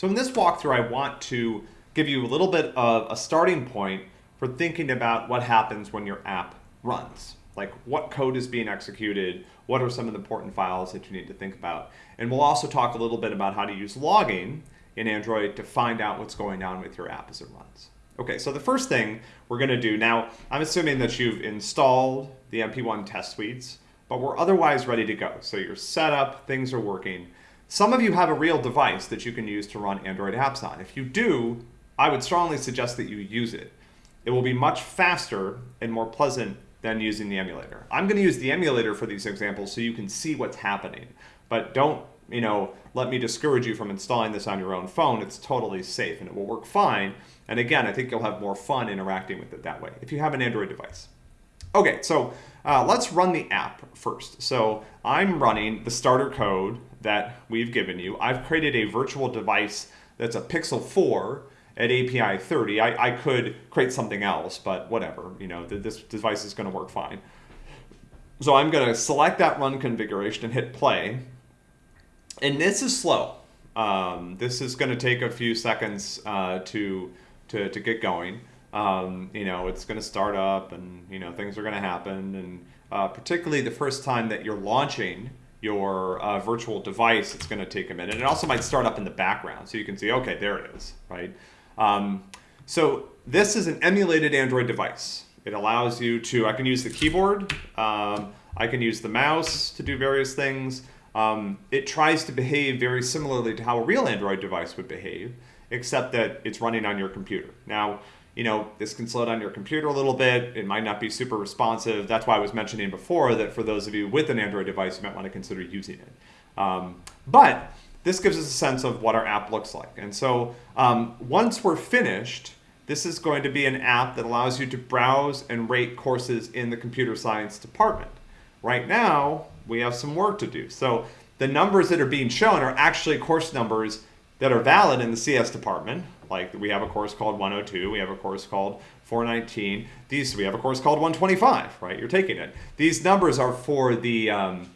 So in this walkthrough, I want to give you a little bit of a starting point for thinking about what happens when your app runs. Like what code is being executed, what are some of the important files that you need to think about. And we'll also talk a little bit about how to use logging in Android to find out what's going on with your app as it runs. Okay, so the first thing we're going to do now, I'm assuming that you've installed the MP1 test suites, but we're otherwise ready to go. So you're set up, things are working. Some of you have a real device that you can use to run Android apps on. If you do, I would strongly suggest that you use it. It will be much faster and more pleasant than using the emulator. I'm going to use the emulator for these examples so you can see what's happening. But don't, you know, let me discourage you from installing this on your own phone. It's totally safe and it will work fine. And again, I think you'll have more fun interacting with it that way if you have an Android device. Okay, so uh, let's run the app first. So I'm running the starter code that we've given you. I've created a virtual device that's a Pixel 4 at API 30. I, I could create something else, but whatever, you know, this device is gonna work fine. So I'm gonna select that run configuration and hit play. And this is slow. Um, this is gonna take a few seconds uh, to, to, to get going um, you know, it's going to start up and, you know, things are going to happen. And uh, particularly the first time that you're launching your uh, virtual device, it's going to take a minute. It also might start up in the background so you can see, okay, there it is, right? Um, so this is an emulated Android device. It allows you to, I can use the keyboard, um, I can use the mouse to do various things. Um, it tries to behave very similarly to how a real Android device would behave, except that it's running on your computer. Now, you know, this can slow down your computer a little bit. It might not be super responsive. That's why I was mentioning before that for those of you with an Android device, you might want to consider using it. Um, but this gives us a sense of what our app looks like. And so um, once we're finished, this is going to be an app that allows you to browse and rate courses in the computer science department. Right now, we have some work to do. So the numbers that are being shown are actually course numbers that are valid in the CS department, like we have a course called 102, we have a course called 419. These we have a course called 125, right? You're taking it. These numbers are for the um,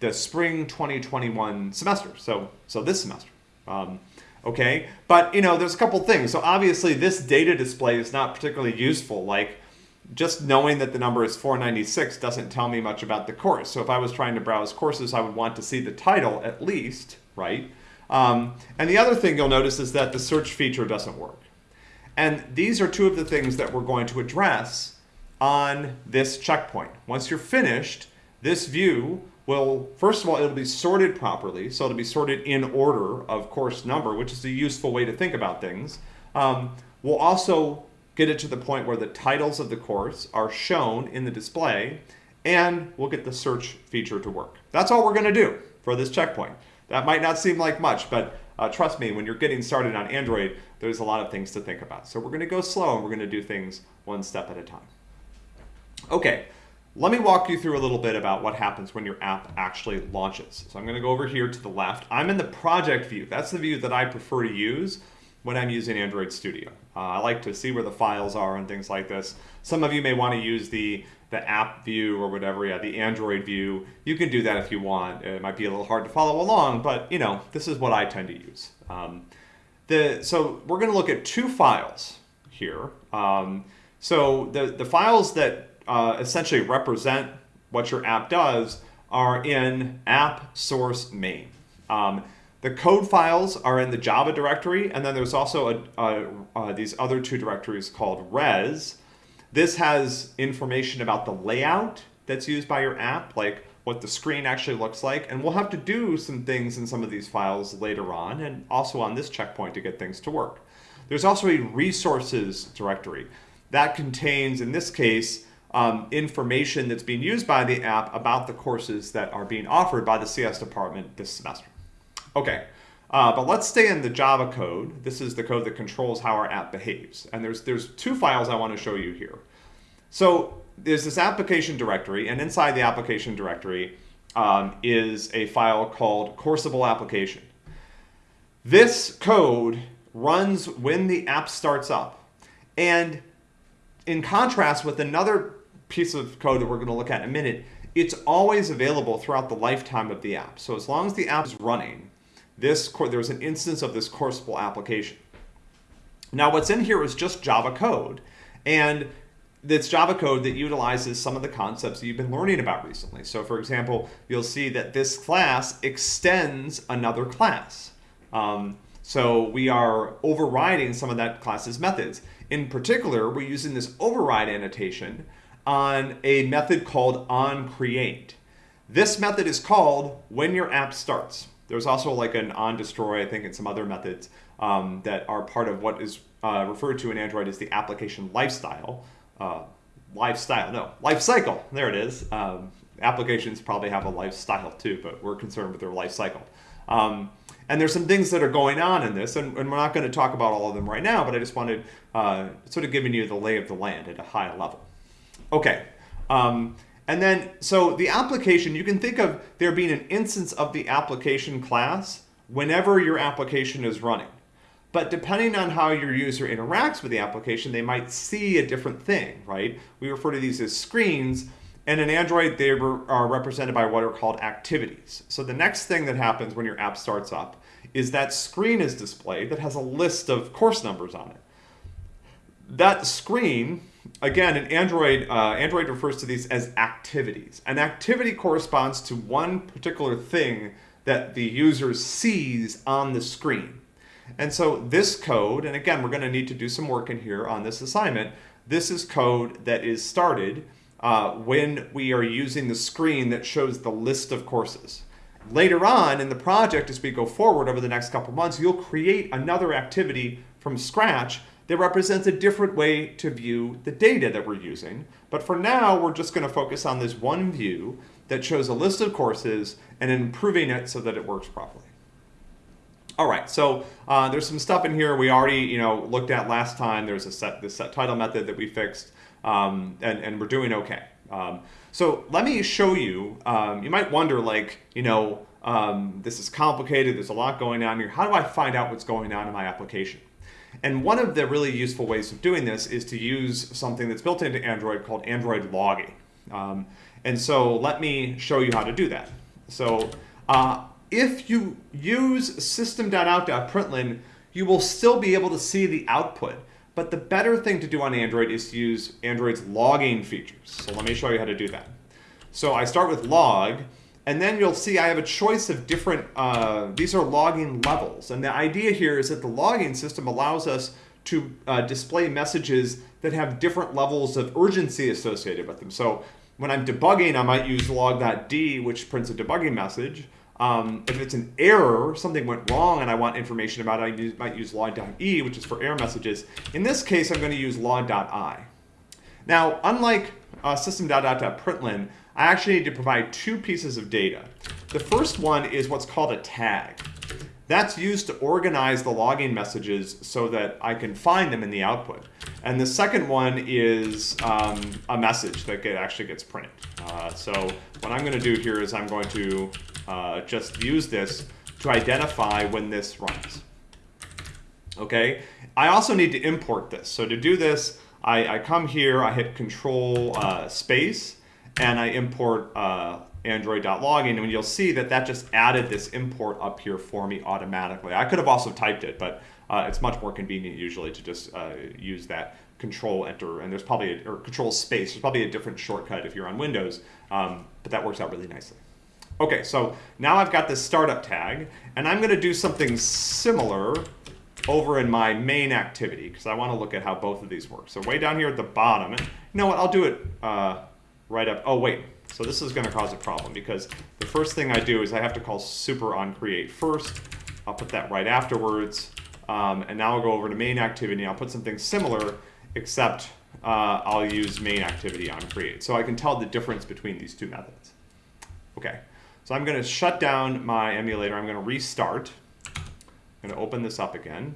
the spring 2021 semester. So so this semester. Um, okay, but you know there's a couple things. So obviously this data display is not particularly useful. Like just knowing that the number is 496 doesn't tell me much about the course. So if I was trying to browse courses, I would want to see the title at least, right? Um, and the other thing you'll notice is that the search feature doesn't work. And these are two of the things that we're going to address on this checkpoint. Once you're finished, this view will, first of all, it'll be sorted properly. So it'll be sorted in order of course number, which is a useful way to think about things. Um, we'll also get it to the point where the titles of the course are shown in the display, and we'll get the search feature to work. That's all we're going to do for this checkpoint. That might not seem like much, but uh, trust me, when you're getting started on Android, there's a lot of things to think about. So we're going to go slow and we're going to do things one step at a time. Okay, let me walk you through a little bit about what happens when your app actually launches. So I'm going to go over here to the left. I'm in the project view. That's the view that I prefer to use when I'm using Android Studio. Uh, I like to see where the files are and things like this. Some of you may want to use the the app view or whatever, yeah, the Android view. You can do that if you want. It might be a little hard to follow along, but you know, this is what I tend to use. Um, the, so we're gonna look at two files here. Um, so the, the files that uh, essentially represent what your app does are in app source main. Um, the code files are in the Java directory, and then there's also a, a, uh, these other two directories called res, this has information about the layout that's used by your app, like what the screen actually looks like. And we'll have to do some things in some of these files later on and also on this checkpoint to get things to work. There's also a resources directory. That contains, in this case, um, information that's being used by the app about the courses that are being offered by the CS department this semester. Okay, uh, but let's stay in the Java code. This is the code that controls how our app behaves. And there's, there's two files I want to show you here. So there's this application directory, and inside the application directory um, is a file called coursable application. This code runs when the app starts up. And in contrast with another piece of code that we're going to look at in a minute, it's always available throughout the lifetime of the app. So as long as the app is running, this there's an instance of this coursable application. Now what's in here is just Java code. And it's Java code that utilizes some of the concepts that you've been learning about recently. So for example, you'll see that this class extends another class. Um, so we are overriding some of that class's methods. In particular, we're using this override annotation on a method called onCreate. This method is called when your app starts. There's also like an onDestroy, I think, and some other methods um, that are part of what is uh, referred to in Android as the application lifestyle. Uh, lifestyle, no, life cycle. There it is. Um, applications probably have a lifestyle too, but we're concerned with their life cycle. Um, and there's some things that are going on in this, and, and we're not going to talk about all of them right now, but I just wanted uh, sort of giving you the lay of the land at a high level. Okay. Um, and then, so the application, you can think of there being an instance of the application class whenever your application is running. But depending on how your user interacts with the application, they might see a different thing, right? We refer to these as screens, and in Android, they are represented by what are called activities. So the next thing that happens when your app starts up is that screen is displayed that has a list of course numbers on it. That screen again, in Android, uh, Android refers to these as activities. An activity corresponds to one particular thing that the user sees on the screen. And so this code, and again, we're going to need to do some work in here on this assignment. This is code that is started uh, when we are using the screen that shows the list of courses. Later on in the project, as we go forward over the next couple months, you'll create another activity from scratch that represents a different way to view the data that we're using. But for now, we're just going to focus on this one view that shows a list of courses and improving it so that it works properly. All right, so uh, there's some stuff in here we already you know looked at last time. There's a set the set title method that we fixed, um, and, and we're doing okay. Um, so let me show you. Um, you might wonder, like, you know, um, this is complicated. There's a lot going on here. How do I find out what's going on in my application? And one of the really useful ways of doing this is to use something that's built into Android called Android logging. Um, and so let me show you how to do that. So uh, if you use system.out.println, you will still be able to see the output. But the better thing to do on Android is to use Android's logging features. So let me show you how to do that. So I start with log, and then you'll see I have a choice of different, uh, these are logging levels. And the idea here is that the logging system allows us to uh, display messages that have different levels of urgency associated with them. So when I'm debugging, I might use log.d, which prints a debugging message. Um, if it's an error, something went wrong and I want information about it, I might use log.e, which is for error messages. In this case, I'm going to use log.i. Now, unlike uh, system.out.println, I actually need to provide two pieces of data. The first one is what's called a tag. That's used to organize the logging messages so that I can find them in the output. And the second one is um, a message that get, actually gets printed. Uh, so what I'm going to do here is I'm going to uh, just use this to identify when this runs. Okay, I also need to import this. So to do this, I, I come here, I hit Control uh, Space, and I import uh, android.logging, and you'll see that that just added this import up here for me automatically. I could have also typed it, but uh, it's much more convenient usually to just uh, use that control enter, and there's probably, a, or control space, there's probably a different shortcut if you're on Windows, um, but that works out really nicely. Okay, so now I've got this startup tag, and I'm gonna do something similar over in my main activity, because I wanna look at how both of these work. So way down here at the bottom, you know what, I'll do it uh, right up. Oh, wait. So this is going to cause a problem because the first thing I do is I have to call super on create first. I'll put that right afterwards. Um, and now I'll go over to main activity. I'll put something similar, except uh, I'll use main activity on create. So I can tell the difference between these two methods. Okay, so I'm going to shut down my emulator. I'm going to restart. I'm going to open this up again.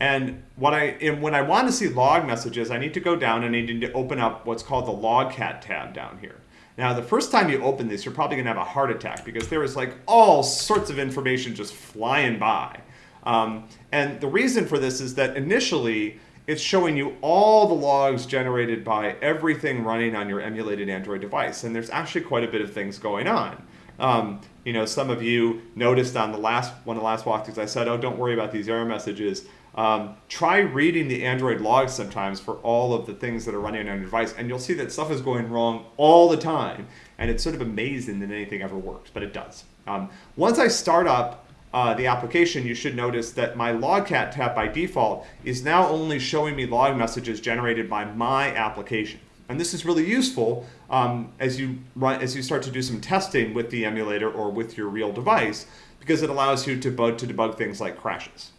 And what I, when I want to see log messages, I need to go down and I need to open up what's called the logcat tab down here. Now, the first time you open this, you're probably going to have a heart attack because there is like all sorts of information just flying by. Um, and the reason for this is that initially, it's showing you all the logs generated by everything running on your emulated Android device. And there's actually quite a bit of things going on. Um, you know, some of you noticed on the last one of the last walkthroughs, I said, oh, don't worry about these error messages. Um, try reading the Android logs sometimes for all of the things that are running on your device, and you'll see that stuff is going wrong all the time. And it's sort of amazing that anything ever works, but it does. Um, once I start up uh, the application, you should notice that my logcat tab by default is now only showing me log messages generated by my application. And this is really useful um, as you run, as you start to do some testing with the emulator or with your real device, because it allows you to debug, to debug things like crashes.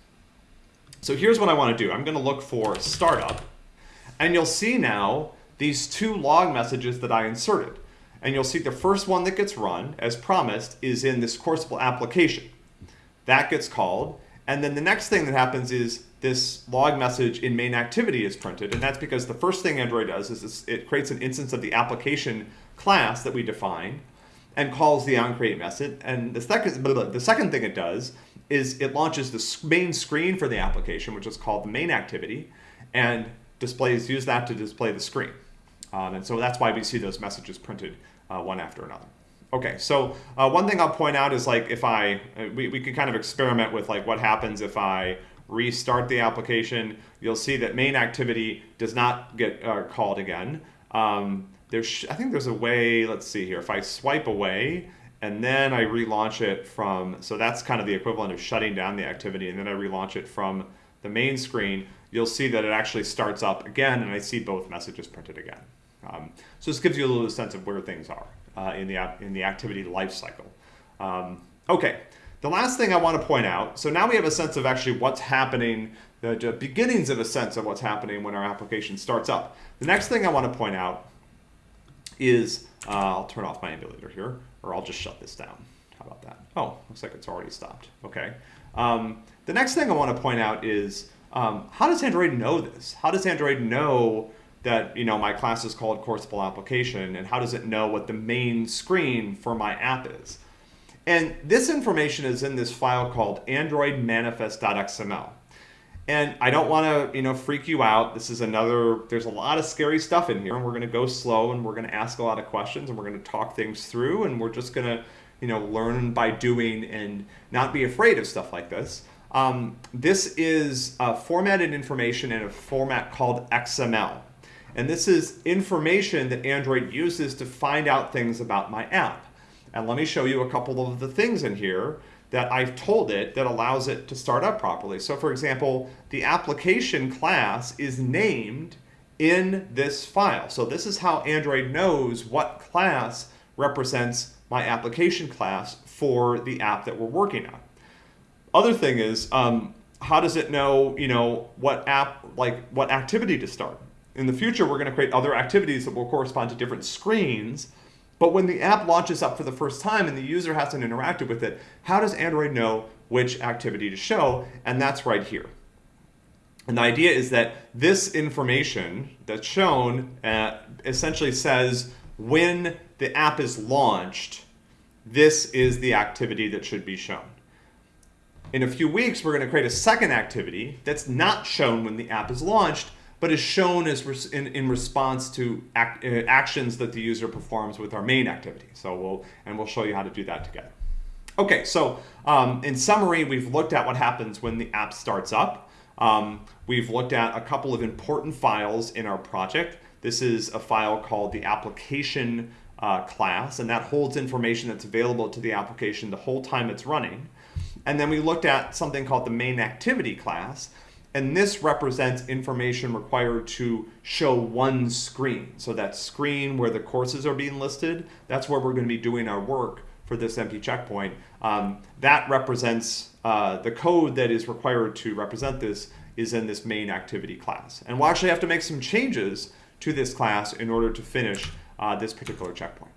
So here's what I want to do. I'm going to look for startup, and you'll see now these two log messages that I inserted. And you'll see the first one that gets run, as promised, is in this Coursable application. That gets called, and then the next thing that happens is this log message in main activity is printed. And that's because the first thing Android does is it creates an instance of the application class that we define and calls the onCreate method. And the second, the second thing it does is it launches the main screen for the application, which is called the main activity, and displays use that to display the screen. Um, and so that's why we see those messages printed uh, one after another. Okay, so uh, one thing I'll point out is like if I, uh, we, we can kind of experiment with like what happens if I restart the application, you'll see that main activity does not get uh, called again. Um, there's, I think there's a way, let's see here, if I swipe away and then I relaunch it from, so that's kind of the equivalent of shutting down the activity and then I relaunch it from the main screen, you'll see that it actually starts up again and I see both messages printed again. Um, so this gives you a little sense of where things are uh, in, the, in the activity lifecycle. Um, okay, the last thing I want to point out, so now we have a sense of actually what's happening, the, the beginnings of a sense of what's happening when our application starts up. The next thing I want to point out is, uh, I'll turn off my emulator here, or I'll just shut this down. How about that? Oh, looks like it's already stopped. Okay. Um, the next thing I want to point out is, um, how does Android know this? How does Android know that you know my class is called Coursable application, and how does it know what the main screen for my app is? And this information is in this file called androidmanifest.xml. And I don't want to, you know, freak you out. This is another, there's a lot of scary stuff in here and we're going to go slow and we're going to ask a lot of questions and we're going to talk things through and we're just going to, you know, learn by doing and not be afraid of stuff like this. Um, this is uh, formatted information in a format called XML. And this is information that Android uses to find out things about my app. And let me show you a couple of the things in here that I've told it that allows it to start up properly. So for example, the application class is named in this file. So this is how Android knows what class represents my application class for the app that we're working on. Other thing is, um, how does it know, you know, what app, like what activity to start? In the future, we're going to create other activities that will correspond to different screens but when the app launches up for the first time and the user hasn't interacted with it, how does Android know which activity to show? And that's right here. And the idea is that this information that's shown uh, essentially says when the app is launched, this is the activity that should be shown. In a few weeks, we're going to create a second activity that's not shown when the app is launched, but is shown as in, in response to act, uh, actions that the user performs with our main activity. So we'll, and we'll show you how to do that together. Okay, so um, in summary, we've looked at what happens when the app starts up. Um, we've looked at a couple of important files in our project. This is a file called the application uh, class, and that holds information that's available to the application the whole time it's running. And then we looked at something called the main activity class, and this represents information required to show one screen. So that screen where the courses are being listed, that's where we're going to be doing our work for this MP checkpoint. Um, that represents uh, the code that is required to represent this is in this main activity class. And we'll actually have to make some changes to this class in order to finish uh, this particular checkpoint.